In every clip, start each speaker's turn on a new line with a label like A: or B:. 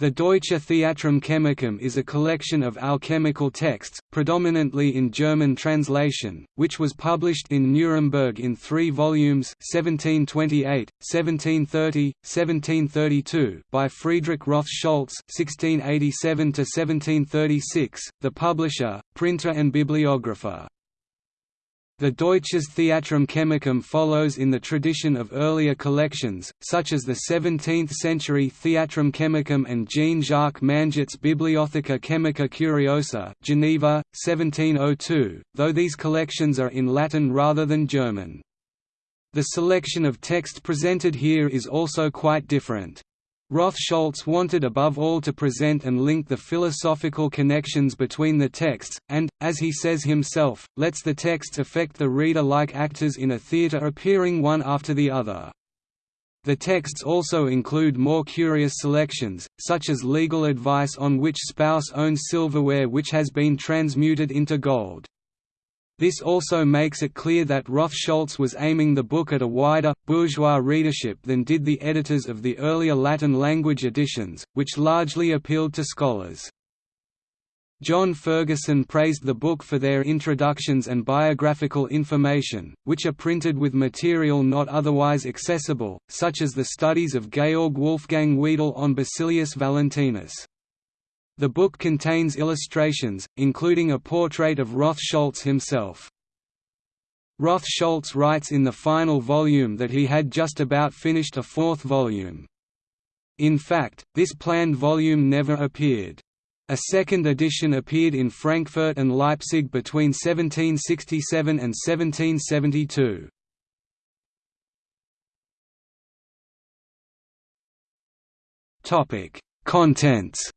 A: The Deutsche Theatrum Chemicum is a collection of alchemical texts, predominantly in German translation, which was published in Nuremberg in three volumes 1728, 1730, 1732 by Friedrich Roth Scholtz 1687–1736, the publisher, printer and bibliographer. The Deutsches Theatrum Chemicum follows in the tradition of earlier collections, such as the 17th-century Theatrum Chemicum and Jean-Jacques Manget's Bibliotheca Chemica Curiosa Geneva, 1702, though these collections are in Latin rather than German. The selection of text presented here is also quite different. Roth Scholtz wanted above all to present and link the philosophical connections between the texts, and, as he says himself, lets the texts affect the reader like actors in a theatre appearing one after the other. The texts also include more curious selections, such as legal advice on which spouse owns silverware which has been transmuted into gold. This also makes it clear that Roth Scholtz was aiming the book at a wider, bourgeois readership than did the editors of the earlier Latin-language editions, which largely appealed to scholars. John Ferguson praised the book for their introductions and biographical information, which are printed with material not otherwise accessible, such as the studies of Georg Wolfgang Wedel on Basilius Valentinus. The book contains illustrations, including a portrait of Roth Scholtz himself. Roth Scholtz writes in the final volume that he had just about finished a fourth volume. In fact, this planned volume never appeared. A second edition appeared in Frankfurt and Leipzig between 1767 and 1772. Contents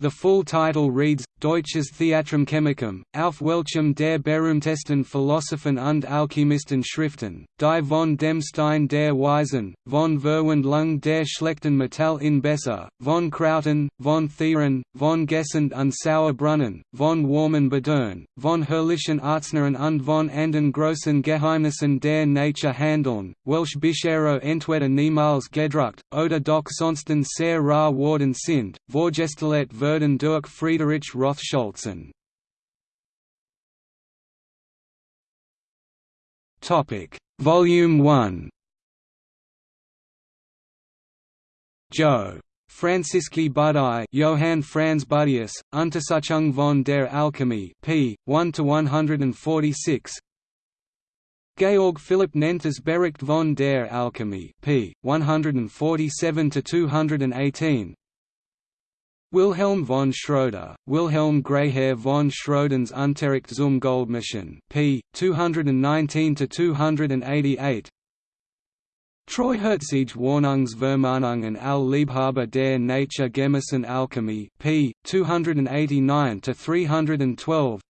A: The full title reads, Deutsches Theatrum Chemicum, auf welchem der berühmtesten Philosophen und Alchemisten Schriften, die von dem Stein der Weisen, von Verwandlung der schlechten Metall in Besser, von Krauten, von Thieren, von Gesund und Sauerbrunnen, von warmen Badern, von herrlichen Arzneien und von anden großen Geheimnissen der Nature handeln, welch Bischero entweder niemals gedruckt, oder doch sonsten sehr rar worden sind, vorgestellt werden durch Friedrich Roth Scholtzen. Topic Volume 1 Joe. Franziski Budai Johann Franz Buddeus, Untersuchung von der Alchemie p. 1–146 Georg Philipp Nenters Bericht von der Alchemie p. 147–218 Wilhelm von Schröder, Wilhelm Greyhair von Schrödens Unterricht zum Goldmischen, p. 219–288 Treuherzige Wohnungsvermahnungen al Liebhaber der Nature Gemessen Alchemie, p. 289–312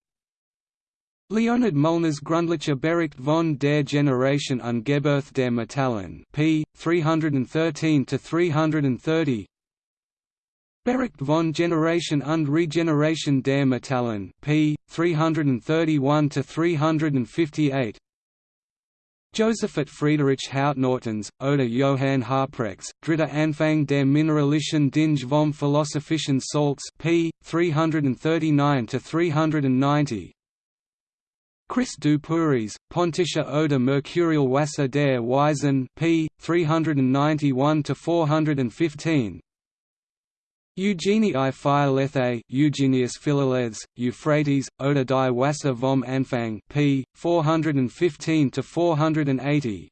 A: Leonhard Mullner's Grundlicher Bericht von der Generation und Gebirth der Metallen, p. 313–330 Bericht von Generation und Regeneration der Metallen, p. 331–358 Josephat Friedrich Hautnortens, oder Johann Harprechts, Dritter Anfang der Mineralischen Dinge vom Philosophischen Salz p. 339–390 Chris du Pontische oder Mercurial Wasser der Weisen p. 391–415 Eugenii Philethae, Eugenius Philalethes, Euphrates, Oda die Wasser vom Anfang p. 415–480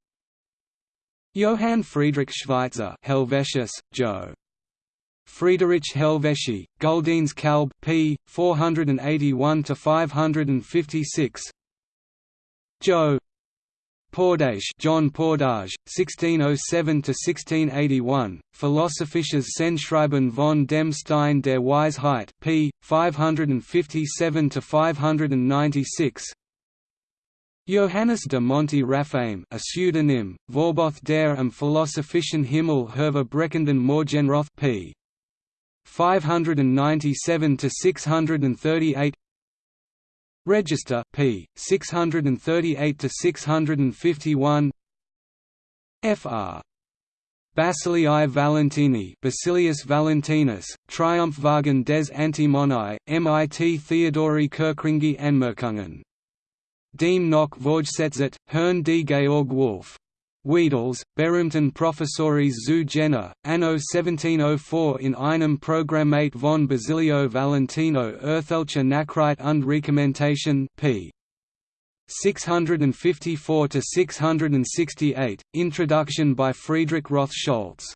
A: Johann Friedrich Schweitzer Helvetius, Jo. Friedrich Helvetii, Guldines Kalb p. 481–556 Jo. Pordache John Pordage, 1607–1681, Philosophisches Sendschreiben von dem Stein der Weisheit p. 557–596 Johannes de Monti Raphaim a pseudonym, Vorboth der am Philosophischen Himmel Herver Breckenden Morgenroth p. 597–638 Register p. 638 to 651. Fr. Basilii Valentini Basilius Valentinus, Triumphwagen des Antimonii, MIT Theodori Kerckringii Anmerkungen. Dem noch Vorgesetzt, Herrn D. Georg Wolf. Wedels, Berühmten Professoris zu Jena, anno 1704 in einem Programmate von Basilio Valentino Erzählliche Nachricht und Rekommentation p. 654 to 668. Introduction by Friedrich Roth Scholtz.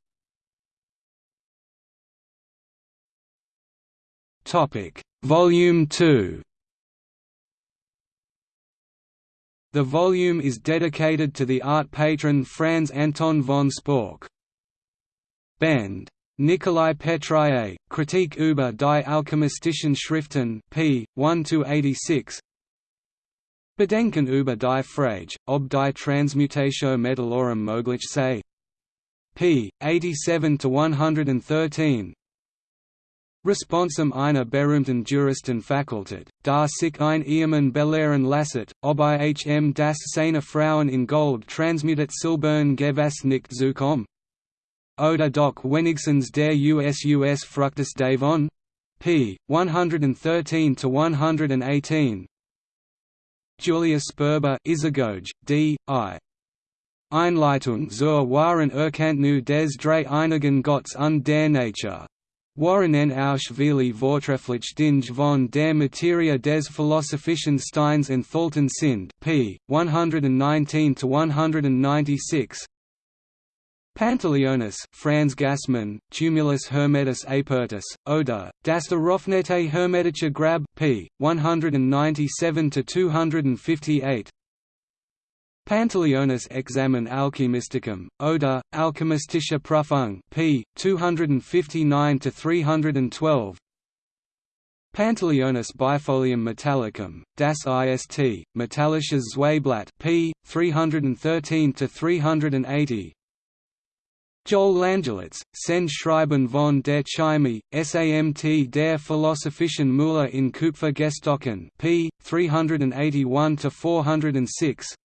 A: Topic: Volume 2. The volume is dedicated to the art patron Franz Anton von Sporck. Band. Nikolai Petraeus, Kritik über die alchemistischen Schriften p. 1–86 Bedenken über die Frage, ob die Transmutatio Metallorum möglich sei. p. 87–113 Responsum einer berühmten Juristenfakultät, da sich ein Ehemann belehren lasset, ob hm das seine Frauen in Gold transmutat silbern gewas nicht zukom? Oder doch wenigstens der USUS Fructus davon? p. 113–118 Julius Sperber Isagoge, D. I. Einleitung zur wahren Erkenntnis des drei einigen Gotts und der Nature. Warren Ausschwili Vortrefflich Dinge von der Materie des Philosophischen Steins enthalten sind p. 119–196 Pantaleonis Franz Gassmann, Tumulus Hermetis Apertus, Oder, Das Eröffnete Hermetische Grab p. 197–258 Pantaleonis Examen Alchemisticum, Oder, Alchemistische Prüfung p. 259–312 Pantaleonis Bifolium Metallicum, Das Ist, Metallisches Zweiblatt p. 313–380 Joel Langelotts, Sen Schreiben von der Chemie, SAMT der Philosophischen Müller in Kupfer gestochen p. 381–406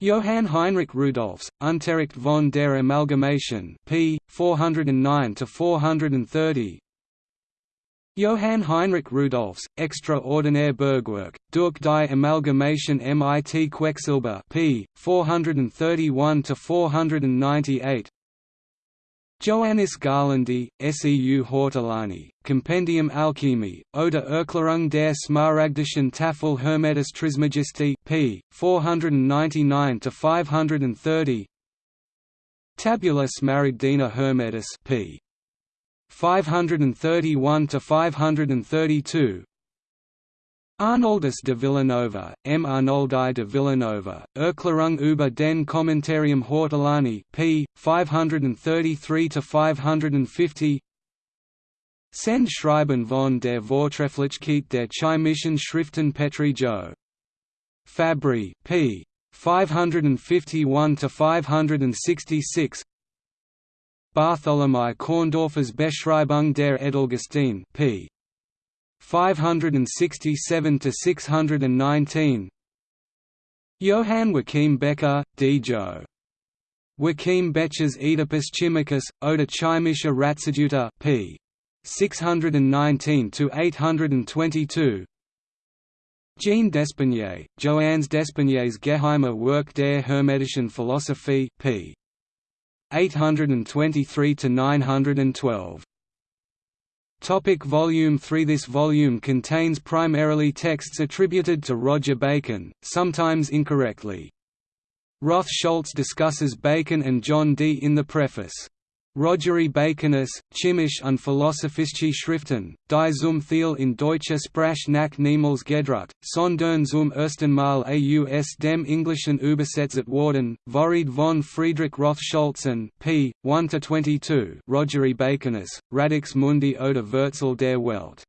A: Johann Heinrich Rudolphs, Unterricht von der Amalgamation p. 409 to 430. Johann Heinrich Rudolphs, Extraordinär Bergwerk, durch die Amalgamation mit Quecksilber p. 431–498 Johannes Garlandi, Seu Hortolani, Compendium Alchemie, oder Erklärung der Smaragdischen Tafel Hermetis Trismegisti p. 499–530 Tabula Smaragdina Hermetis p. 531 to 532 Arnoldus de Villanova, M. Arnoldi de Villanova, Erklärung über den Kommentarium Hortolani, p. 533–550 Send Schreiben von der Vortrefflichkeit der chemischen Schriften Petri Jo. Fabri, p. 551–566 Bartholomew Korndorfer's Beschreibung der Edelgesteine p. 567 to 619 Johann Joachim Becher, D. Jo. Joachim Becher's Oedipus Chimicus, Oder Chimische Ratseduta p. 619 to 822 Jean Despenier, Johannes Despeniers Geheime Werk der Hermetischen Philosophie p. 823 to 912. Topic volume 3 This volume contains primarily texts attributed to Roger Bacon, sometimes incorrectly. Roth Scholtz discusses Bacon and John Dee in the preface. Rogeri Baconus, Chemische und Philosophische Schriften, die zum Thiel in deutscher Sprache nach niemals gedruckt, sondern zum ersten Mal aus dem Englischen übersetzt worden, Vorrede von Friedrich Roth Scholtzen, p. 1–22 Rogeri Baconus, Radix Mundi oder Wurzel der Welt.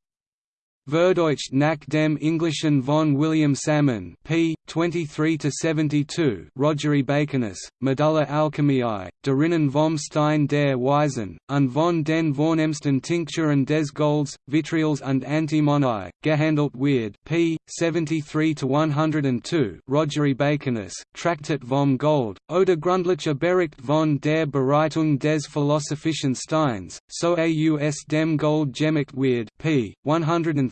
A: Verdeucht nach dem Englischen von William Salmon p. 23–72 Rogery Baconus, Medulla Alchemiae, Derinnen vom Stein der Weisen, und von den vornehmsten Tincturen des Golds, Vitrials und Antimonii, gehandelt Weird p. 73–102 Rogery Baconus, Traktat vom Gold, oder Grundliche Bericht von der Bereitung des Philosophischen Steins, so aus dem Gold Gemacht Weird p.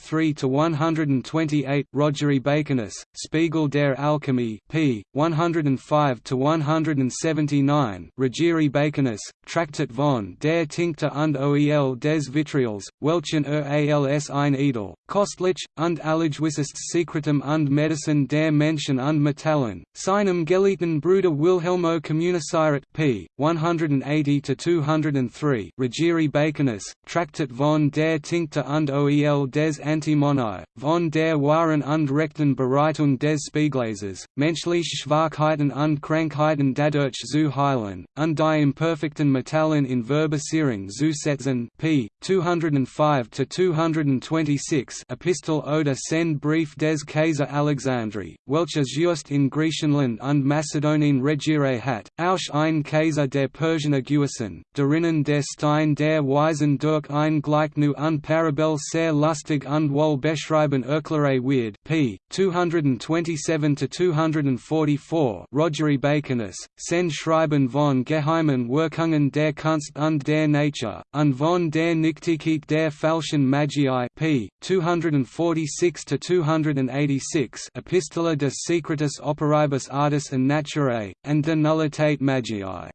A: 103–128 Rogeri Baconus, Spiegel der Alchemy p. 105 to 179 Rogeri Baconus, Traktat von der Tincta und Oel des Vitriols, Welchen er als ein Edel, Kostlich, und Allergewisses Secretum und Medicine der Menschen und Metallen, seinem Geliebten Bruder Wilhelmo Communiciret p. 180 to 203 Rogeri Baconus, Traktat von der Tincta und Oel des Antimonii, von der Waren und Rechten Bereitung des Spieglases, menschliche Schwachheiten und Krankheiten dadurch zu heilen, und die imperfekten Metallen in Verbesierung zu setzen p. 205–226 Epistel oder Send Brief des Kaiser Alexandri, welches just in Griechenland und Mazedonien regiere hat, auch ein Kaiser der Persianer Gewesen, derinnen der Stein der Weisen durch ein Gleichnu und Parabel sehr lustig und wohl beschreiben erkläre weird p. 227–244 Rogery Baconus, Send Schreiben von Geheimen Wirkungen der Kunst und der Nature, und von der Nichtigkeit der falschen Magiae p. 246–286 Epistola des Secretus Operibus Artis and Naturae, and de Nullitate Magiae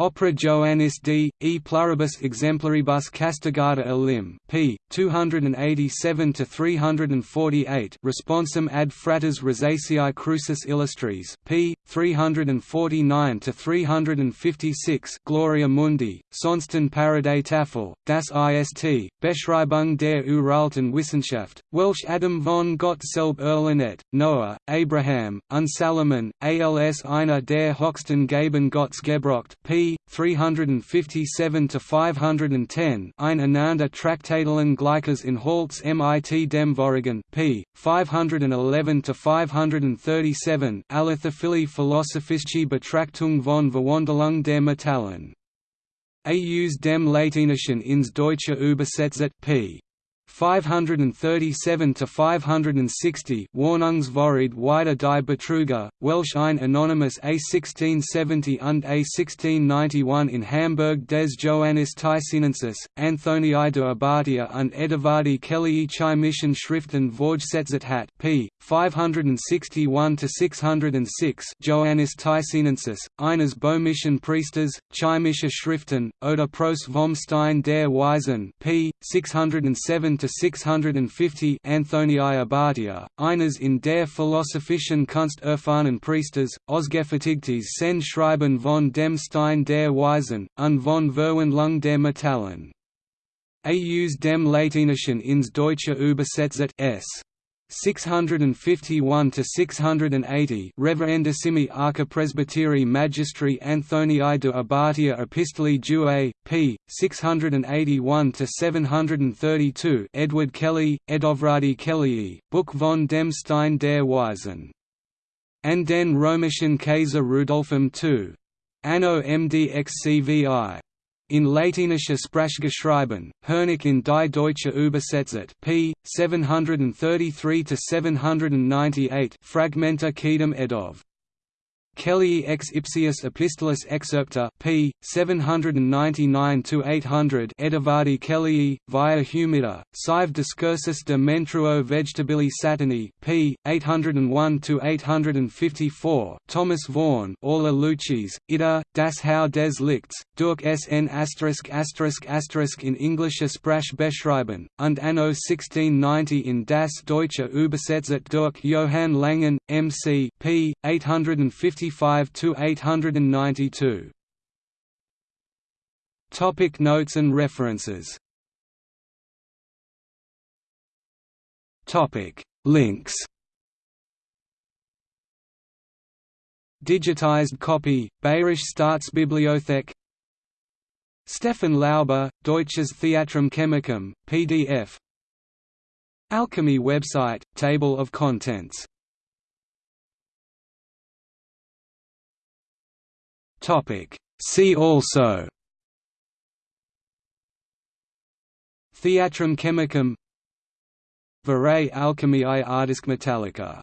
A: Opera Joannis d. e pluribus exemplaribus castigata elim p. 287–348 Responsum ad fratres Rosaceae Crucis Illustris p. 349–356 Gloria Mundi, Sonsten Parade Tafel, das ist, Beschreibung der Uralten Wissenschaft, Welsh Adam von Gottselb Erlenet, Noah, Abraham, und Salomon, als einer der höchsten Gaben Gotts gebrocht p. 357–510 Ein Ananda Traktatalen Gleiches in Holz mit dem Vorigen p. 511–537 Alithophili Philosophische Betrachtung von Verwandlung der Metallen. Aus dem Latinischen ins Deutsche übersetzt p. 537 to 560 Warnungsvorrede wider die Betrüger, Welsh ein Anonymous A 1670 und A 1691 in Hamburg des Joannis Thysinensis, Anthonii de Abatia und Edvardi Kellii chimischen Schriften Vorgesetzet hat p. 561 to 606 Joannis Thysinensis, eines böhmischen Priesters, chimische Schriften, oder Pros vom Stein der Weisen p. 607 to 650 Anthonii Abatia, eines in der philosophischen Kunst erfahrenen Priesters, Ausgefertigtes Send Schreiben von dem Stein der Weisen, und von Verwandlung der Metallen. Aus dem Latinischen ins Deutsche übersetzt s. 651 to 680 Reverendissimi Archipresbyteri Magistri Anthonii de Abatia Epistoli Due, p. 681 to 732 Edward Kelley, Edovradi Kellii, Book von dem Stein der Weisen. And den Römischen Kaiser Rudolfum II. Anno MDXCVI in latinische Sprache geschrieben, Hernik in die Deutsche Übersetzet p. 733–798 Fragmenta Kedem Edov Kellii ex ipsius epistolis excerpta p. 799–800 Edivardi Kellii, via humida, sive discursus de menstruo vegetabili satani p. 801–854 Thomas Vaughan Aula Lucis, ida, das Hau des Lichts, durch sn in Englische Sprache beschreiben, und anno 1690 in das Deutsche übersetzt durch Johann Langen, M.C. p. 850 892. Topic Notes and references. Topic Links. Digitized copy, Bayerische Staatsbibliothek. Stefan Lauber, Deutsches Theatrum Chemicum, PDF Alchemy website, Table of contents See also. Theatrum chemicum. Verae alchemiae artisque metallica